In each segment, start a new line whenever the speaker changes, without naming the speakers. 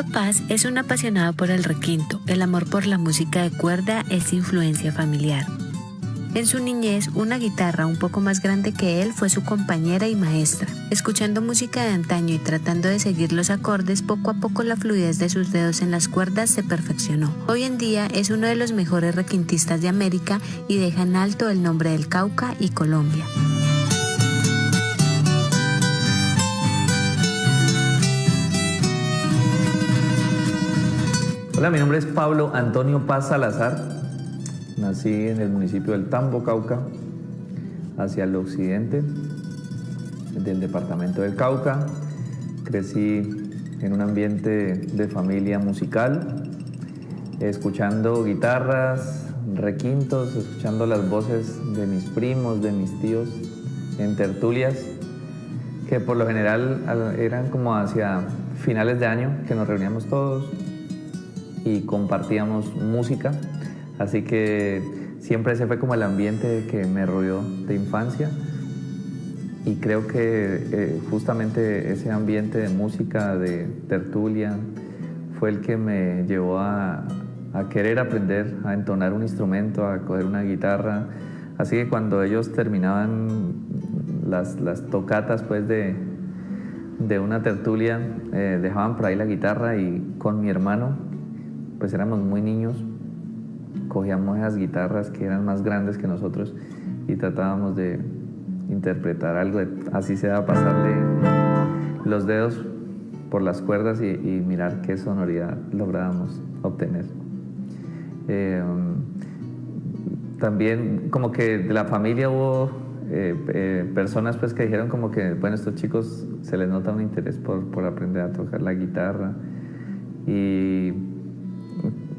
Pablo Paz es un apasionado por el requinto. El amor por la música de cuerda es influencia familiar. En su niñez, una guitarra un poco más grande que él fue su compañera y maestra. Escuchando música de antaño y tratando de seguir los acordes, poco a poco la fluidez de sus dedos en las cuerdas se perfeccionó. Hoy en día es uno de los mejores requintistas de América y deja en alto el nombre del Cauca y Colombia.
Hola, mi nombre es Pablo Antonio Paz Salazar. Nací en el municipio del Tambo, Cauca, hacia el occidente del departamento del Cauca. Crecí en un ambiente de familia musical, escuchando guitarras, requintos, escuchando las voces de mis primos, de mis tíos en tertulias, que por lo general eran como hacia finales de año, que nos reuníamos todos y compartíamos música, así que siempre ese fue como el ambiente que me rodeó de infancia y creo que eh, justamente ese ambiente de música, de tertulia, fue el que me llevó a, a querer aprender a entonar un instrumento, a coger una guitarra. Así que cuando ellos terminaban las, las tocatas pues de, de una tertulia, eh, dejaban por ahí la guitarra y con mi hermano pues éramos muy niños, cogíamos esas guitarras que eran más grandes que nosotros y tratábamos de interpretar algo, así sea pasarle los dedos por las cuerdas y, mirar qué sonoridad lográbamos obtener. Eh, también como que de la familia hubo eh, eh, personas pues que dijeron como que, bueno, estos chicos se les nota un interés por, por aprender a tocar la guitarra y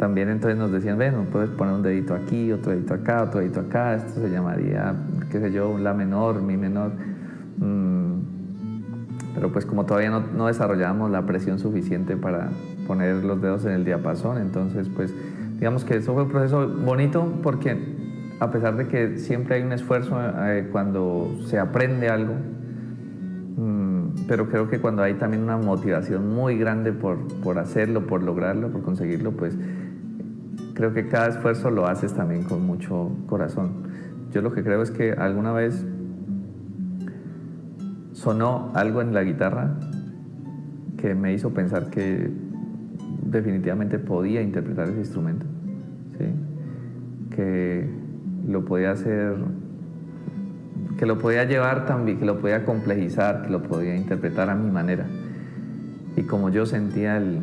también entonces nos decían, bueno, puedes poner un dedito aquí, otro dedito acá, otro dedito acá, esto se llamaría, qué sé yo, la menor, mi menor. Mm, pero pues como todavía no, no desarrollábamos la presión suficiente para poner los dedos en el diapasón, entonces pues digamos que eso fue un proceso bonito porque a pesar de que siempre hay un esfuerzo eh, cuando se aprende algo, mm, pero creo que cuando hay también una motivación muy grande por, por hacerlo, por lograrlo, por conseguirlo, pues creo que cada esfuerzo lo haces también con mucho corazón. Yo lo que creo es que alguna vez sonó algo en la guitarra que me hizo pensar que definitivamente podía interpretar ese instrumento, que lo podía hacer, que lo podía llevar también, que lo podía complejizar, que lo podía interpretar a mi manera y como yo sentía el,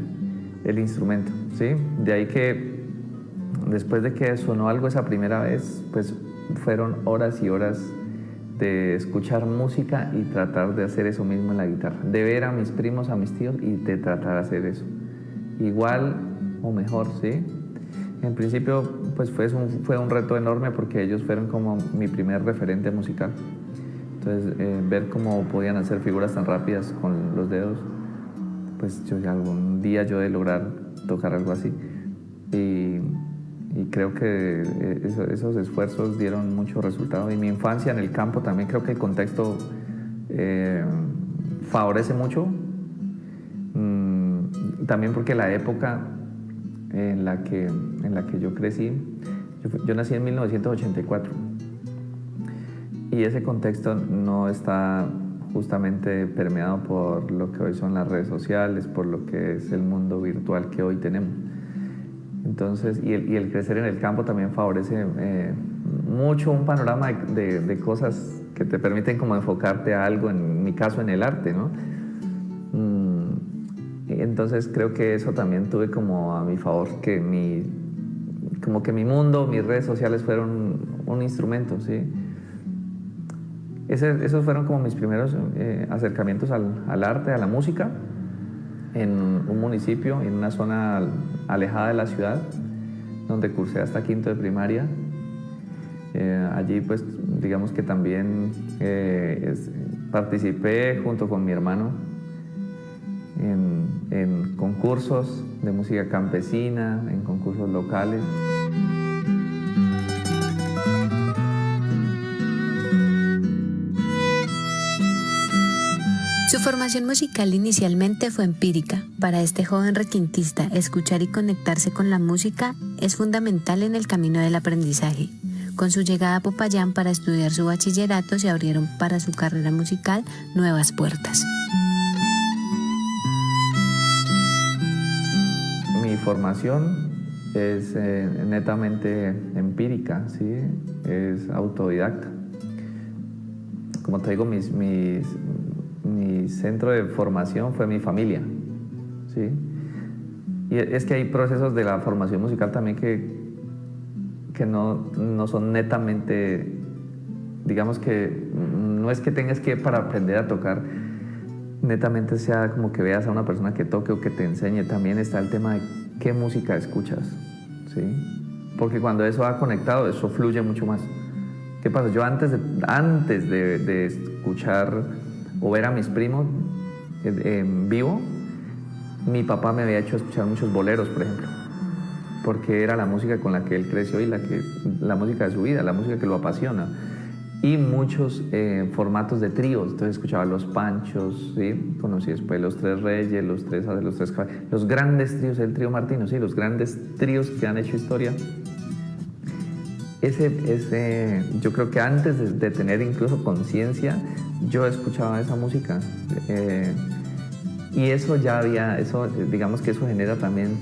el instrumento. ¿sí? De ahí que después de que sonó algo esa primera vez, pues fueron horas y horas de escuchar música y tratar de hacer eso mismo en la guitarra, de ver a mis primos, a mis tíos y de tratar de hacer eso. Igual o mejor, ¿sí? En principio, pues fue un, fue un reto enorme porque ellos fueron como mi primer referente musical. Entonces, eh, ver cómo podían hacer figuras tan rápidas con los dedos, pues yo algún día yo de lograr tocar algo así. Y y creo que eh, esos esfuerzos dieron mucho resultado. Y mi infancia en el campo también creo que el contexto eh, favorece mucho. Mm, también porque la época en la que, en la que yo crecí, yo, nací en 1984 y ese contexto no está justamente permeado por lo que hoy son las redes sociales, por lo que es el mundo virtual que hoy tenemos. Entonces, y el, crecer en el campo también favorece eh, mucho un panorama de, cosas que te permiten como enfocarte a algo, en mi caso en el arte, ¿no? Mm, entonces creo que eso también tuve como a mi favor, que mi, como que mi mundo, mis redes sociales fueron un instrumento, ¿sí? esos fueron como mis primeros eh, acercamientos al arte, a la música en un municipio, en una zona alejada de la ciudad, donde cursé hasta quinto de primaria. Eh, allí pues digamos que también eh, participé junto con mi hermano en, en concursos de música campesina, en concursos locales.
Su formación musical inicialmente fue empírica. Para este joven requintista, escuchar y conectarse con la música es fundamental en el camino del aprendizaje. Con su llegada a Popayán para estudiar su bachillerato se abrieron para su carrera musical nuevas puertas.
Mi formación es eh, netamente empírica, ¿sí? es autodidacta. Como te digo, mis, mis, centro de formación fue mi familia. ¿sí? Y es que hay procesos de la formación musical también que, que no, no son netamente, digamos que no es que tengas que para aprender a tocar, netamente sea como que veas a una persona que toque o que te enseñe. También está el tema de qué música escuchas. ¿sí? Porque cuando eso ha conectado, eso fluye mucho más. ¿Qué pasa? Yo antes de, antes de, de escuchar o ver a mis primos en, vivo, mi papá me había hecho escuchar muchos boleros, por ejemplo, porque era la música con la que él creció y la, que, la música de su vida, la música que lo apasiona. Y muchos eh, formatos de tríos, entonces escuchaba los Panchos, ¿sí? conocí después los Tres Reyes, los Tres los Tres los grandes tríos, el trío Martino, ¿sí? los grandes tríos que han hecho historia. Ese, ese, yo creo que antes de, de tener incluso conciencia, yo escuchaba esa música. Eh, y eso ya había, eso, digamos que eso genera también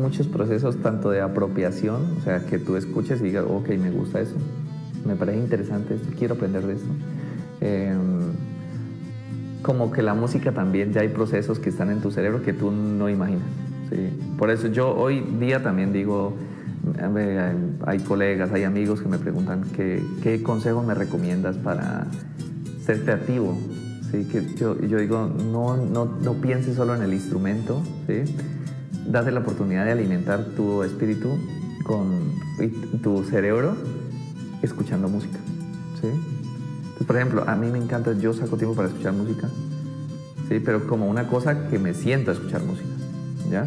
muchos procesos tanto de apropiación, o sea, que tú escuches y digas, ok, me gusta eso, me parece interesante esto, quiero aprender de esto. Em, como que la música también ya hay procesos que están en tu cerebro que tú no imaginas. Por eso yo hoy día también digo, hay colegas, hay amigos que me preguntan qué, qué consejos me recomiendas para ser creativo. ¿sí? Que yo, yo digo, no, no, no, pienses solo en el instrumento, ¿sí? date la oportunidad de alimentar tu espíritu con tu cerebro escuchando música. ¿sí? Entonces, por ejemplo, a mí me encanta, yo saco tiempo para escuchar música, ¿sí? pero como una cosa que me siento a escuchar música. ¿ya?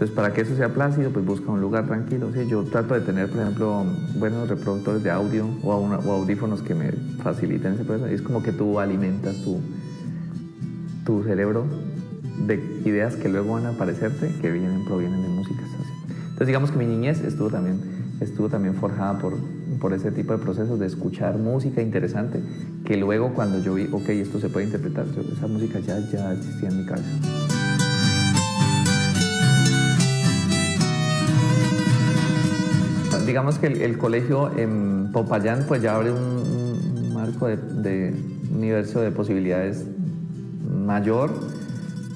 Entonces, para que eso sea plácido, pues busca un lugar tranquilo. ¿sí? Yo trato de tener, por ejemplo, buenos reproductores de audio o, audífonos que me faciliten ese proceso. Es como que tú alimentas tu, tu cerebro de ideas que luego van a aparecerte, que vienen, provienen de música. Entonces, digamos que mi niñez estuvo también, estuvo también forjada por, por ese tipo de procesos de escuchar música interesante, que luego cuando yo vi, ok, esto se puede interpretar, esa música ya, ya existía en mi cabeza. Digamos que el, colegio en Popayán pues ya abre un, marco de, universo de posibilidades mayor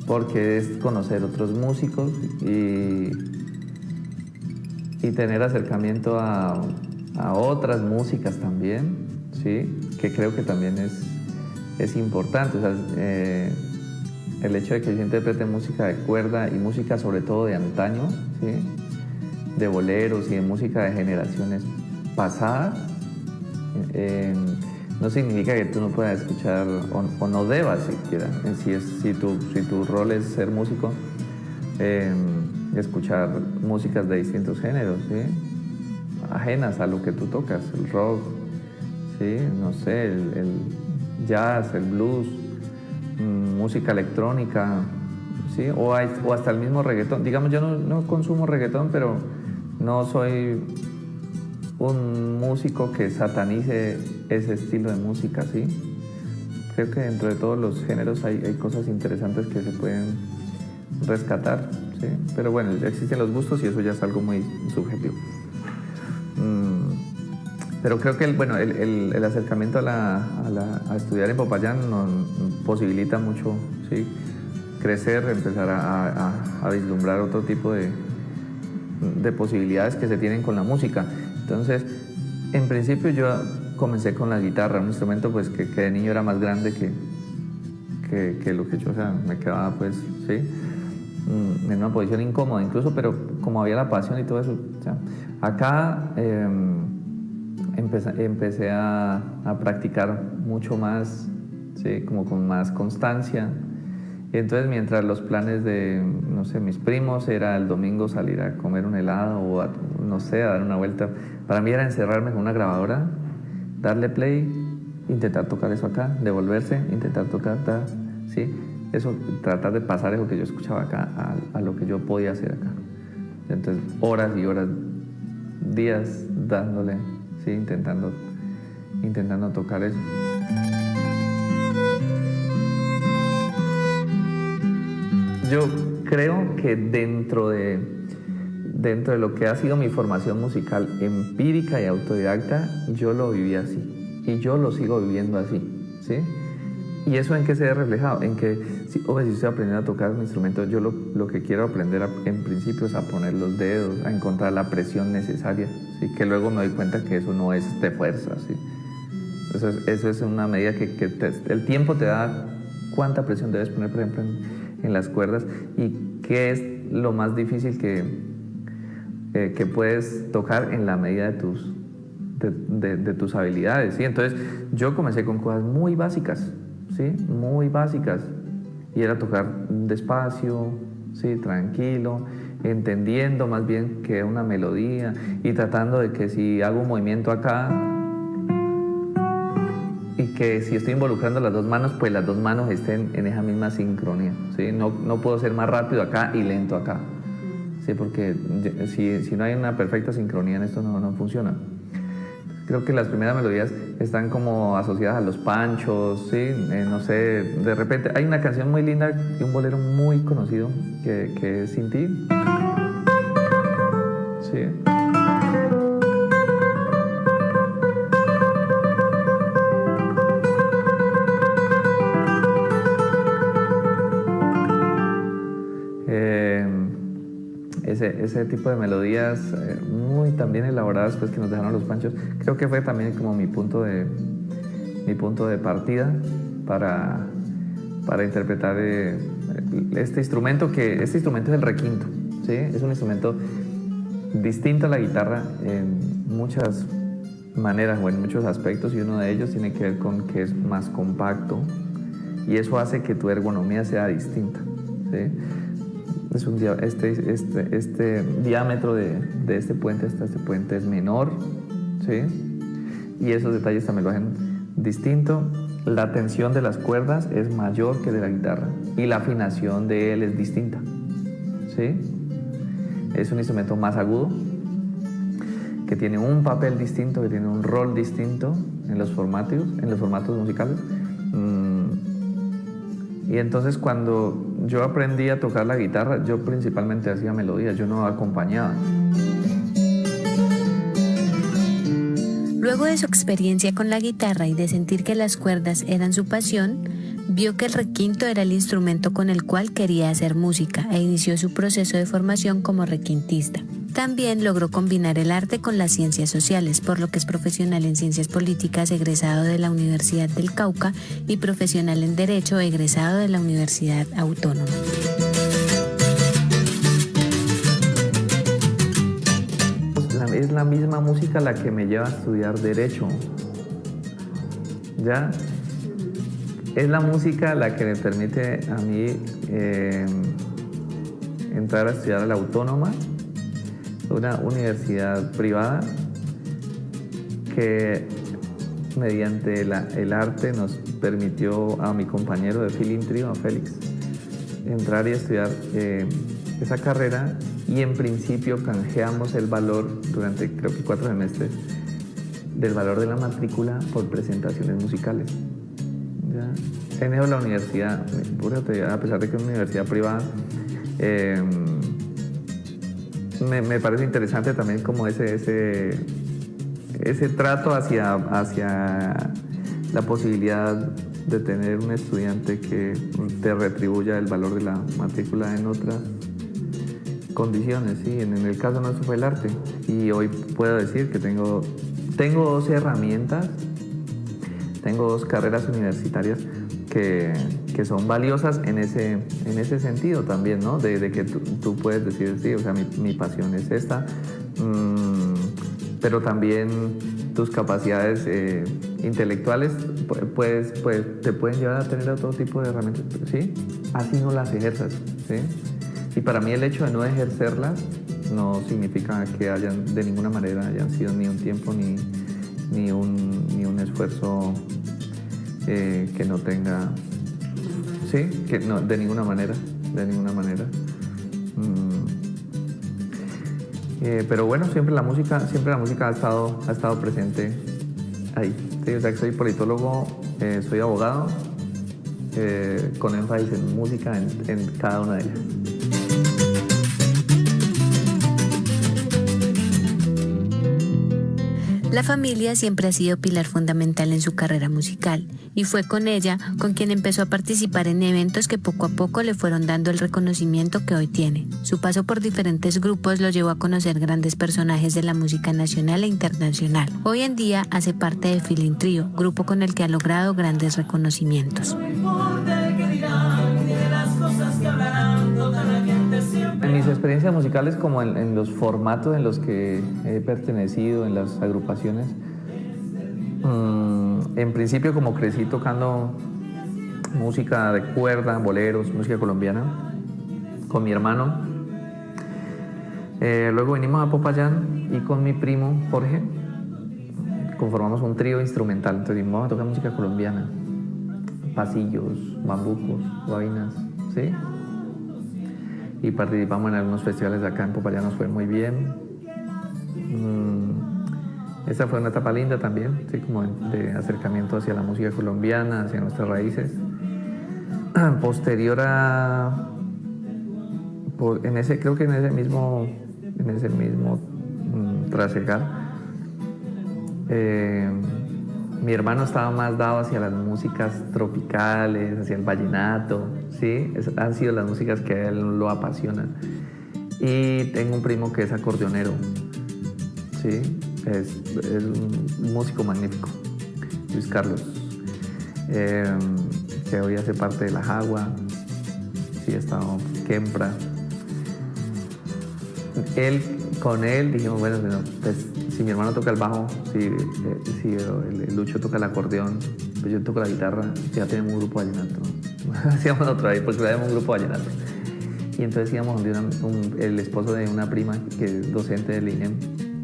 porque es conocer otros músicos y, y tener acercamiento a, otras músicas también, ¿sí? que creo que también es, es importante. Eh, el hecho de que yo interprete música de cuerda y música sobre todo de antaño, ¿sí? De boleros y de música de generaciones pasadas, eh, no significa que tú no puedas escuchar o, no debas siquiera, si, es, si, tu, si tu rol es ser músico, eh, escuchar músicas de distintos géneros, ajenas a lo que tú tocas, el rock, ¿sí? no sé, el, jazz, el blues, mm, música electrónica, ¿sí? o, o, hasta el mismo reggaetón. Digamos, yo no, no consumo reggaetón, pero no soy un músico que satanice ese estilo de música, ¿sí? Creo que dentro de todos los géneros hay, cosas interesantes que se pueden rescatar, ¿sí? Pero bueno, existen los gustos y eso ya es algo muy subjetivo. Mm, pero creo que el, bueno, el, acercamiento a, estudiar en Popayán nos posibilita mucho ¿sí? crecer, empezar a vislumbrar otro tipo de, de posibilidades que se tienen con la música. Entonces, en principio yo comencé con la guitarra, un instrumento pues que, de niño era más grande que, que, lo que yo, o sea, me quedaba pues, sí, mm, en una posición incómoda incluso, pero como había la pasión y todo eso, acá em, empecé, a, a, practicar mucho más, sí, como con más constancia, entonces, mientras los planes de, no sé, mis primos era el domingo salir a comer un helado o, no sé, a dar una vuelta, para mí era encerrarme con una grabadora, darle play, intentar tocar eso acá, devolverse, intentar tocar, ¿sí? Eso, tratar de pasar eso que yo escuchaba acá a, a lo que yo podía hacer acá. Entonces, horas y horas, días dándole, ¿sí? Intentando, intentando tocar eso. Yo creo que dentro de, dentro de lo que ha sido mi formación musical empírica y autodidacta, yo lo viví así. Y yo lo sigo viviendo así. ¿sí? ¿Y eso en qué se ve reflejado? En que, si, si estoy aprendiendo a tocar un instrumento, yo lo, lo que quiero aprender en principio es a poner los dedos, a encontrar la presión necesaria, ¿sí? que luego me doy cuenta que eso no es de fuerza. ¿sí? Eso, es, una medida que el tiempo te da cuánta presión debes poner, por ejemplo, en, en las cuerdas y qué es lo más difícil que, eh, que puedes tocar en la medida de tus, de, tus habilidades. ¿sí? Entonces yo comencé con cosas muy básicas, ¿sí? muy básicas, y era tocar despacio, ¿sí? tranquilo, entendiendo más bien que una melodía y tratando de que si hago un movimiento acá, que si estoy involucrando las dos manos, pues las dos manos estén en esa misma sincronía. ¿sí? No, no puedo ser más rápido acá y lento acá. ¿sí? Porque si, si no hay una perfecta sincronía en esto no, no funciona. Creo que las primeras melodías están como asociadas a los panchos, ¿sí? Eh, no sé, de repente hay una canción muy linda y un bolero muy conocido que, que es Sin ti. Sí. Ese, tipo de melodías eh, muy también elaboradas pues, que nos dejaron los panchos, creo que fue también como mi punto de, mi punto de partida para, para interpretar eh, este instrumento que este instrumento es el requinto, ¿sí? es un instrumento distinto a la guitarra en muchas maneras o en muchos aspectos y uno de ellos tiene que ver con que es más compacto y eso hace que tu ergonomía sea distinta. ¿sí? Un este, este, este diámetro de, de, este puente hasta este puente es menor, ¿sí? Y esos detalles también lo hacen distinto. La tensión de las cuerdas es mayor que de la guitarra y la afinación de él es distinta, ¿sí? Es un instrumento más agudo, que tiene un papel distinto, que tiene un rol distinto en los formatos, en los formatos musicales. Mm, y entonces cuando yo aprendí a tocar la guitarra, yo principalmente hacía melodías, yo no acompañaba.
Luego de su experiencia con la guitarra y de sentir que las cuerdas eran su pasión, vio que el requinto era el instrumento con el cual quería hacer música e inició su proceso de formación como requintista. También logró combinar el arte con las ciencias sociales, por lo que es profesional en ciencias políticas egresado de la Universidad del Cauca y profesional en Derecho egresado de la Universidad Autónoma.
Es la misma música la que me lleva a estudiar Derecho. ¿Ya? Es la música la que me permite a mí eh, entrar a estudiar a la Autónoma una universidad privada que mediante el arte nos permitió a mi compañero de filintrio, a Félix, entrar y estudiar eh, esa carrera y en principio canjeamos el valor durante creo que cuatro semestres del valor de la matrícula por presentaciones musicales. ¿Ya? En eso la universidad, a pesar de que es una universidad privada, eh, me, parece interesante también como ese, ese, ese trato hacia, hacia la posibilidad de tener un estudiante que te retribuya el valor de la matrícula en otras condiciones, ¿sí? en, el caso nuestro fue el arte y hoy puedo decir que tengo, tengo dos herramientas, tengo dos carreras universitarias que, que son valiosas en ese, en ese sentido también, ¿no? De, que tú, puedes decir, sí, o sea, mi, mi pasión es esta, mm, pero también tus capacidades eh, intelectuales pues, pues, te pueden llevar a tener otro tipo de herramientas, ¿sí? Así no las ejerzas, ¿sí? Y para mí el hecho de no ejercerlas no significa que hayan de ninguna manera hayan sido ni un tiempo ni, ni, un, ni un esfuerzo eh, que no tenga Sí, que no, de ninguna manera, de ninguna manera. Mm. Eh, pero bueno, siempre la música, siempre la música ha estado, ha estado presente ahí. Sí, o sea que soy politólogo, eh, soy abogado, eh, con énfasis en música en, en cada una de ellas.
La familia siempre ha sido pilar fundamental en su carrera musical y fue con ella con quien empezó a participar en eventos que poco a poco le fueron dando el reconocimiento que hoy tiene. Su paso por diferentes grupos lo llevó a conocer grandes personajes de la música nacional e internacional. Hoy en día hace parte de Feeling Trio, grupo con el que ha logrado grandes reconocimientos.
Mis experiencias musicales, como en, los formatos en los que he pertenecido, en las agrupaciones, mm, en principio como crecí tocando música de cuerda, boleros, música colombiana, con mi hermano. Eh, luego vinimos a Popayán y con mi primo Jorge conformamos un trío instrumental. Entonces vamos a tocar música colombiana, pasillos, bambucos, guabinas, ¿sí? Y participamos en algunos festivales de acá en Popayán, nos fue muy bien. Mm, esta fue una etapa linda también, ¿sí? como de acercamiento hacia la música colombiana, hacia nuestras raíces. Posterior a, en ese, creo que en ese mismo, en ese mismo mm, trasegar, eh, mi hermano estaba más dado hacia las músicas tropicales, hacia el vallenato, ¿sí? han sido las músicas que a él lo apasionan. Y tengo un primo que es acordeonero, ¿sí? Es, un músico magnífico, Luis Carlos, em, que hoy hace parte de la Jagua, sí, estado Kempra. Él, con él dijimos, bueno, pues si mi hermano toca el bajo, si, eh, el, Lucho toca el acordeón, pues yo toco la guitarra, ya tenemos un grupo vallenato. Hacíamos otra vez porque tenemos un grupo vallenato. Y entonces íbamos donde el esposo de una prima que es docente de línea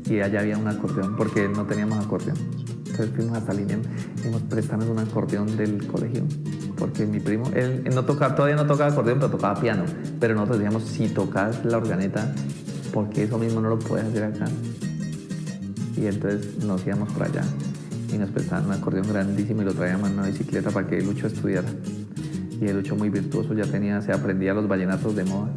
y allá había un acordeón porque no teníamos acordeón. Entonces fuimos hasta línea y nos prestamos un acordeón del colegio porque mi primo, él, no tocaba, todavía no tocaba acordeón, pero tocaba piano. Pero nosotros decíamos, si tocas la organeta, ¿por qué eso mismo no lo puedes hacer acá? y entonces nos íbamos para allá y nos prestaban un acordeón grandísimo y lo traíamos en una bicicleta para que Lucho estudiara. Y el Lucho muy virtuoso ya tenía, se aprendía los vallenatos de moda.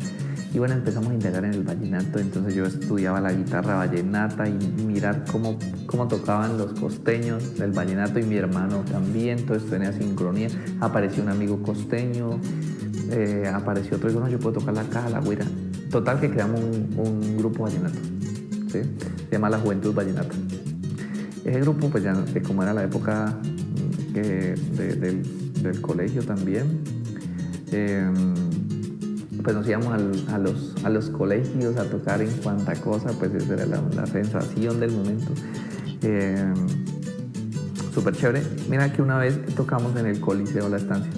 Y bueno, empezamos a integrar en el vallenato, entonces yo estudiaba la guitarra vallenata y mirar cómo, cómo tocaban los costeños del vallenato y mi hermano también, esto tenía sincronía. Apareció un amigo costeño, eh, apareció otro y dijo, no, yo puedo tocar la caja, la guira. Total que creamos un, grupo vallenato. se llama La Juventud Vallenata. Ese grupo, pues ya como era la época mm, del, colegio también, em, pues nos íbamos a, los, a los colegios a tocar en cuanta cosa, pues esa era la, sensación del momento. Em, súper chévere. Mira que una vez tocamos en el Coliseo La Estancia.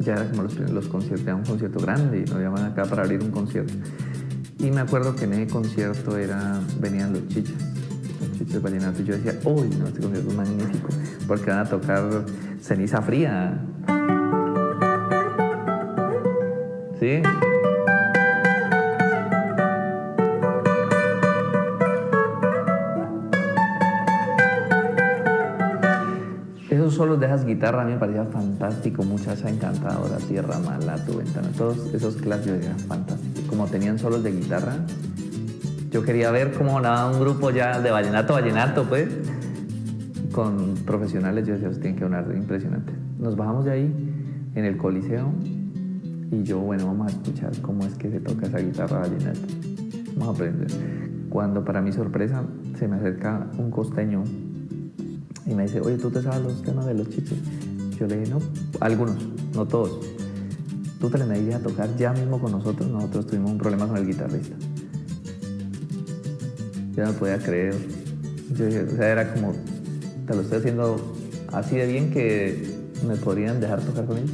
Ya era como los, los conciertos, era un concierto grande y nos llaman acá para abrir un concierto. Y me acuerdo que en ese concierto era, venían los chichas, los chichas vallenatos. Y yo decía, uy, no, este concierto es magnífico, porque van a tocar ceniza fría. ¿Sí? Esos solos de esas guitarras a mí me parecía fantástico, muchacha encantadora, tierra mala, tu ventana, todos esos clásicos eran fantásticos como tenían solos de guitarra, yo quería ver cómo nada un grupo ya de vallenato, vallenato, pues, con profesionales. Yo decía, tienen que sonar impresionante. Nos bajamos de ahí en el Coliseo y yo, bueno, vamos a escuchar cómo es que se toca esa guitarra vallenata. Vamos a aprender. Cuando, para mi sorpresa, se me acerca un costeño y me dice, oye, ¿tú te sabes los temas de los chichos? Yo le dije, no, algunos, no todos tú te le a tocar ya mismo con nosotros, nosotros tuvimos un problema con el guitarrista. Yo no podía creer. Yo, o sea, era como, te lo estoy haciendo así de bien que me podrían dejar tocar con ellos.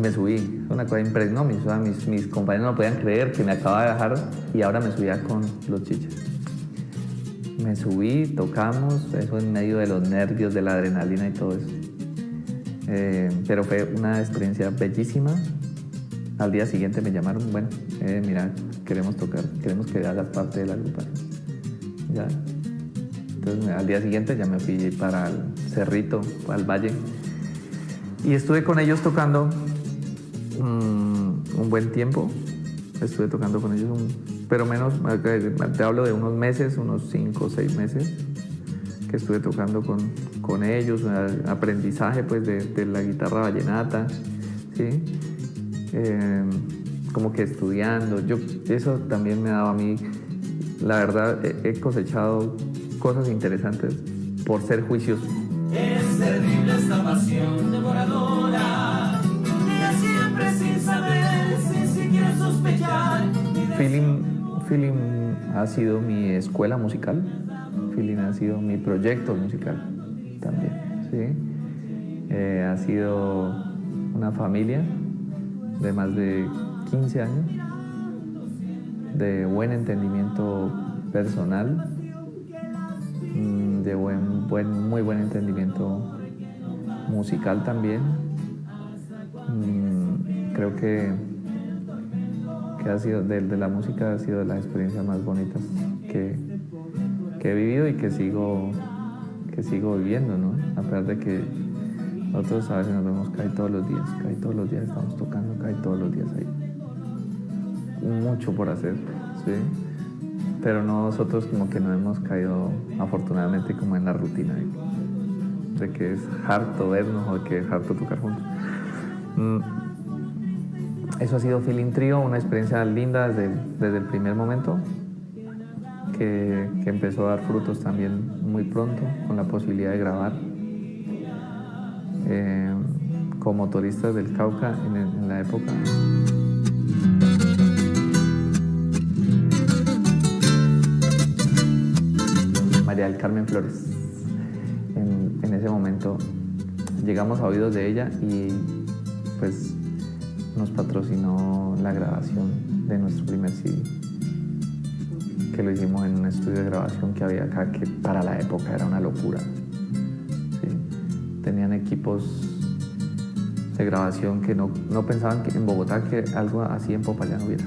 Me subí, una cosa impresionante. Mis, mis, compañeros no podían creer que me acababa de dejar y ahora me subía con los chichas. Me subí, tocamos, eso en medio de los nervios, de la adrenalina y todo eso. Eh, pero fue una experiencia bellísima. Al día siguiente me llamaron, bueno, eh, mira, queremos tocar, queremos que hagas parte de la agrupación. Ya. Entonces al día siguiente ya me fui para el Cerrito, al Valle. Y estuve con ellos tocando un buen tiempo. Estuve tocando con ellos, pero menos, te hablo de unos meses, unos cinco o seis meses que estuve tocando con, con ellos, aprendizaje pues de, la guitarra vallenata, ¿sí? Eh, como que estudiando, yo, eso también me ha dado a mí, la verdad he cosechado cosas interesantes por ser juicioso. Feeling, ha sido mi escuela musical, Feeling ha sido mi proyecto musical también, ¿sí? Eh, ha sido una familia de más de 15 años, de buen entendimiento personal, mm, de buen, muy buen entendimiento musical también. Mm, creo que, que ha sido, de, de, la música ha sido de las experiencias más bonitas que, he vivido y que sigo, que sigo viviendo, ¿no? A pesar de que nosotros a veces nos vemos caer todos los días, cae todos los días, estamos tocando, cae todos los días ahí. Mucho por hacer, ¿sí? Pero nosotros como que no hemos caído afortunadamente como en la rutina de, que es harto vernos o que es harto tocar juntos. Mm. Eso ha sido Feeling Trio, una experiencia linda desde, el primer momento que, empezó a dar frutos también muy pronto con la posibilidad de grabar eh, como motoristas del Cauca en, la época. María del Carmen Flores. En, ese momento llegamos a oídos de ella y pues nos patrocinó la grabación de nuestro primer CD lo hicimos en un estudio de grabación que había acá, que para la época era una locura. Tenían equipos de grabación que no, no, pensaban que en Bogotá que algo así en Popayán hubiera.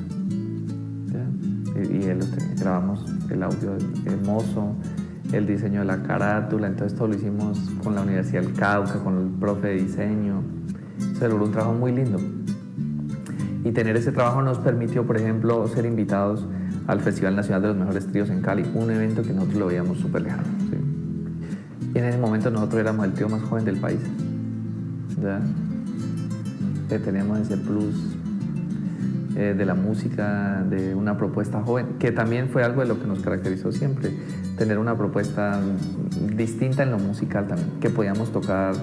Y, él grabamos el audio hermoso, el diseño de la carátula, entonces todo lo hicimos con la Universidad del Cauca, con el profe de diseño. Se logró un trabajo muy lindo. Y tener ese trabajo nos permitió, por ejemplo, ser invitados al Festival Nacional de los Mejores Tríos en Cali, un evento que nosotros lo veíamos súper lejano. Y en ese momento nosotros éramos el trío más joven del país. ¿ya? Que teníamos ese plus eh, de la música, de una propuesta joven, que también fue algo de lo que nos caracterizó siempre, tener una propuesta distinta en lo musical también, que podíamos tocar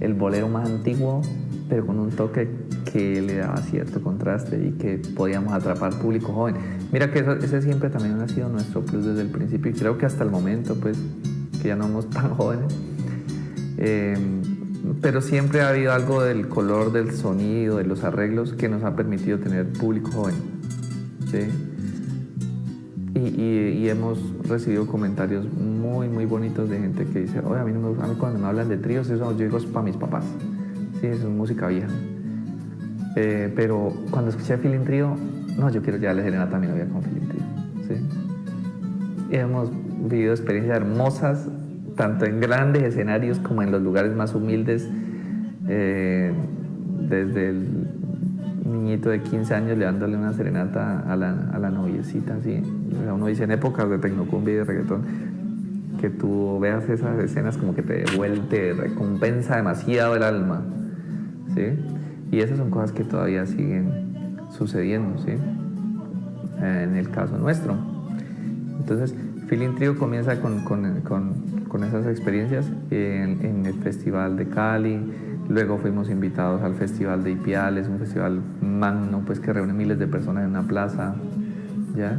el bolero más antiguo, pero con un toque que le daba cierto contraste y que podíamos atrapar público joven. Mira que ese siempre también ha sido nuestro plus desde el principio y creo que hasta el momento, pues, que ya no somos tan jóvenes, eh, pero siempre ha habido algo del color del sonido, de los arreglos que nos ha permitido tener público joven. ¿sí? Y, hemos recibido comentarios muy, muy bonitos de gente que dice, oye, a mí, a mí cuando me hablan de tríos, eso yo digo es para mis papás. Sí, eso es música vieja. Eh, pero cuando escuché Feeling Trio, no, yo quiero llevarle serenata a mi novia con Feeling Trio. ¿sí? Hemos vivido experiencias hermosas, tanto en grandes escenarios como en los lugares más humildes, eh, desde el niñito de 15 años llevándole una serenata a la, a la noviecita, ¿sí? uno dice en épocas de tecnocumbia y de reggaetón, que tú veas esas escenas como que te devuelve, te recompensa demasiado el alma, ¿sí? Y esas son cosas que todavía siguen sucediendo, ¿sí? En el caso nuestro. Entonces, Feeling Trio comienza con, con, con, esas experiencias en, en, el Festival de Cali, luego fuimos invitados al Festival de Ipiales, un festival magno pues, que reúne miles de personas en una plaza, ¿ya?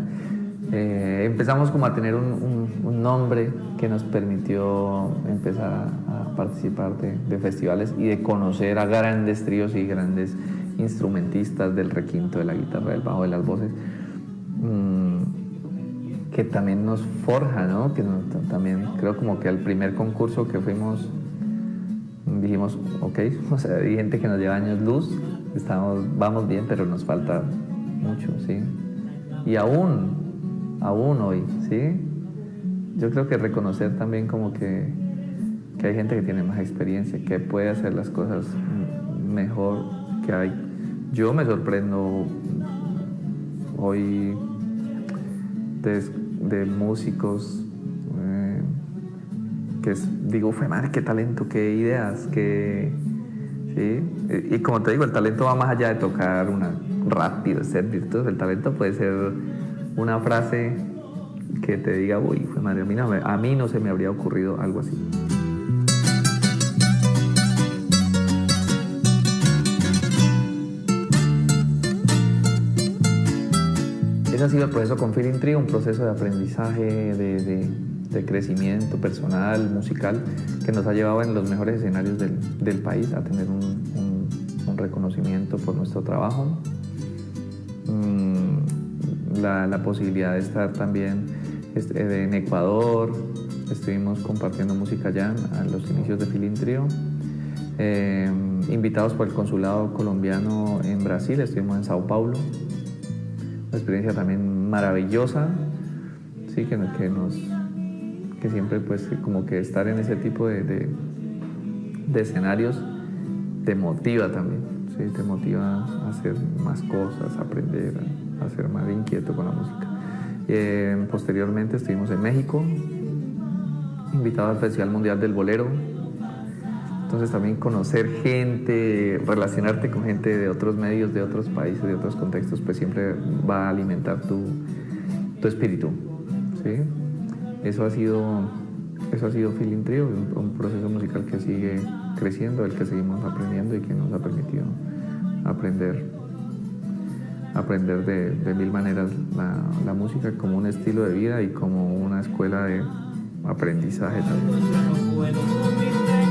Eh, empezamos como a tener un, un, nombre que nos permitió empezar a, participar de, festivales y de conocer a grandes tríos y grandes instrumentistas del requinto, de la guitarra, del bajo, de las voces, mm, que también nos forja, ¿no? Que también creo como que el primer concurso que fuimos dijimos, ok, o sea, hay gente que nos lleva años luz, estamos, vamos bien, pero nos falta mucho, ¿sí? Y aún, aún hoy, ¿sí? Yo creo que reconocer también como que, que hay gente que tiene más experiencia, que puede hacer las cosas mejor que hay. Yo me sorprendo hoy de, músicos eh, que digo, fue madre, qué talento, qué ideas, qué... ¿sí? Y como te digo, el talento va más allá de tocar una rápido, ser virtuoso. El talento puede ser una frase que te diga, uy, fue madre, a mí, no, a mí no se me habría ocurrido algo así. Ese ha sido el proceso con Feeling Tree, un proceso de aprendizaje, de, crecimiento personal, musical, que nos ha llevado en los mejores escenarios del, país a tener un, reconocimiento por nuestro trabajo. Mm, la, posibilidad de estar también este, en Ecuador, estuvimos compartiendo música allá a los inicios de Feeling Trio. Eh, invitados por el consulado colombiano en Brasil, estuvimos en Sao Paulo, una experiencia también maravillosa, sí, que, que, nos, que siempre pues como que estar en ese tipo de, de, escenarios te motiva también, ¿sí? te motiva a hacer más cosas, a aprender, a, ser más inquieto con la música. Eh, posteriormente estuvimos en México, invitado al Festival Mundial del Bolero, entonces también conocer gente, relacionarte con gente de otros medios, de otros países, de otros contextos, pues siempre va a alimentar tu, tu espíritu. ¿sí? Eso ha sido, eso ha sido Feeling Trio, un, proceso musical que sigue creciendo, el que seguimos aprendiendo y que nos ha permitido aprender, aprender de, mil maneras la, la música como un estilo de vida y como una escuela de aprendizaje también.